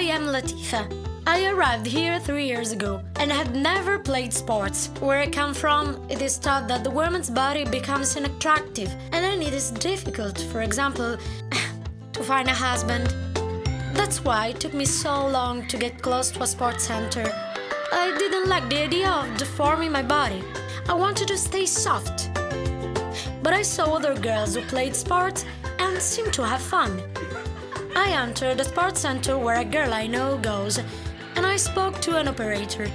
am Latifa. I arrived here three years ago and had never played sports. Where I come from, it is thought that the woman's body becomes unattractive and then it is difficult, for example, to find a husband. That's why it took me so long to get close to a sports center. I didn't like the idea of deforming my body. I wanted to stay soft. But I saw other girls who played sports and seemed to have fun. I entered a sports center where a girl I know goes, and I spoke to an operator.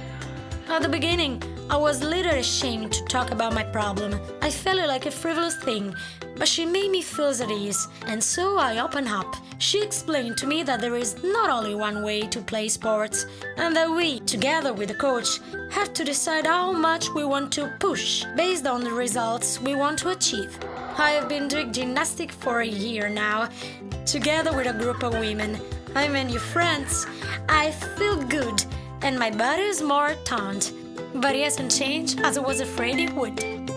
At the beginning, I was little ashamed to talk about my problem. I felt it like a frivolous thing, but she made me feel at ease, and so I opened up. She explained to me that there is not only one way to play sports, and that we, together with the coach, have to decide how much we want to push based on the results we want to achieve. I have been doing gymnastics for a year now, together with a group of women. I made new friends. I feel good, and my body is more toned. But it hasn't changed as I was afraid it would.